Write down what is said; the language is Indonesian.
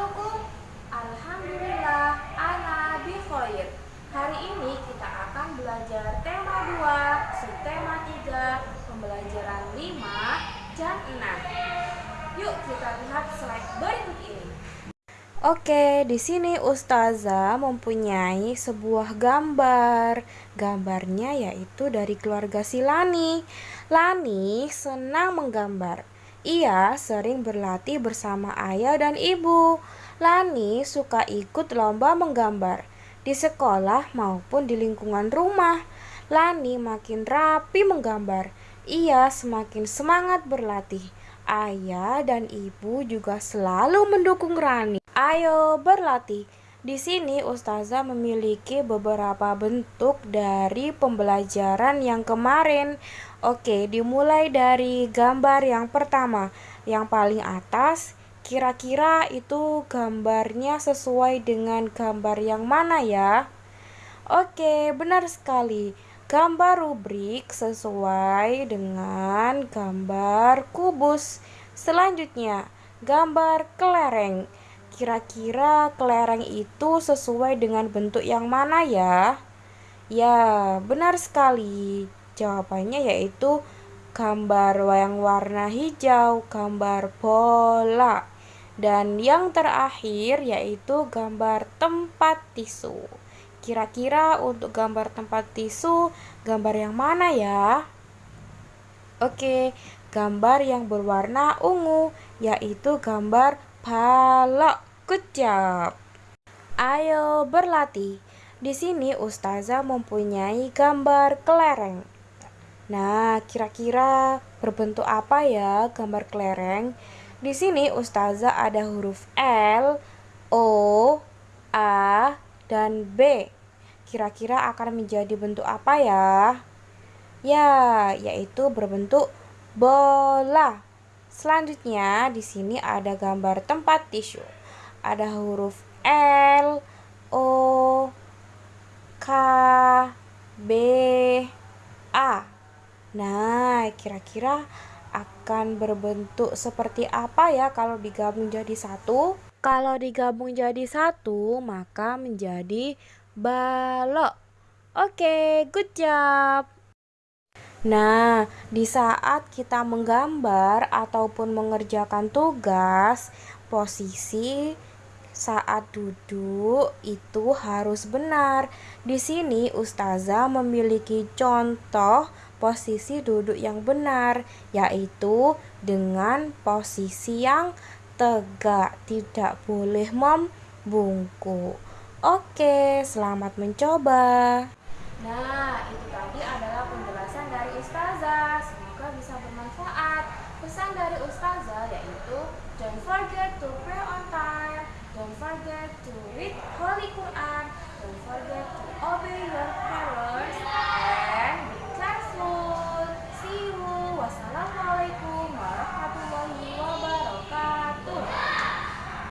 hukum? Alhamdulillah, ana bi khair. Hari ini kita akan belajar tema 2, subtema 3, pembelajaran 5, dan 6. Yuk kita lihat slide berikut ini. Oke, di sini Ustazah mempunyai sebuah gambar. Gambarnya yaitu dari keluarga si Lani. Lani senang menggambar ia sering berlatih bersama ayah dan ibu. Lani suka ikut lomba menggambar di sekolah maupun di lingkungan rumah. Lani makin rapi menggambar. Ia semakin semangat berlatih. Ayah dan ibu juga selalu mendukung Rani. Ayo berlatih. Di sini Ustazah memiliki beberapa bentuk dari pembelajaran yang kemarin. Oke, dimulai dari gambar yang pertama. Yang paling atas, kira-kira itu gambarnya sesuai dengan gambar yang mana ya? Oke, benar sekali. Gambar rubrik sesuai dengan gambar kubus. Selanjutnya, gambar kelereng. Kira-kira kelereng itu sesuai dengan bentuk yang mana ya? Ya, benar sekali. Jawabannya yaitu gambar yang warna hijau, gambar bola. Dan yang terakhir yaitu gambar tempat tisu. Kira-kira untuk gambar tempat tisu, gambar yang mana ya? Oke, gambar yang berwarna ungu, yaitu gambar balok. Good job. Ayo berlatih. Di sini Ustazah mempunyai gambar kelereng. Nah, kira-kira berbentuk apa ya gambar kelereng? Di sini Ustazah ada huruf L, O, A, dan B. Kira-kira akan menjadi bentuk apa ya? Ya, yaitu berbentuk bola. Selanjutnya di sini ada gambar tempat tisu ada huruf L, O, K, B, A. Nah, kira-kira akan berbentuk seperti apa ya kalau digabung jadi satu? Kalau digabung jadi satu, maka menjadi balok. Oke, good job. Nah, di saat kita menggambar ataupun mengerjakan tugas, posisi saat duduk itu harus benar. Di sini ustazah memiliki contoh posisi duduk yang benar, yaitu dengan posisi yang tegak, tidak boleh membungkuk. Oke, selamat mencoba. Nah, itu tadi adalah penjelasan dari ustazah. Semoga bisa bermanfaat. Pesan dari ustazah yaitu don't forget to pray Don't forget to read Holy Quran. Don't forget to obey your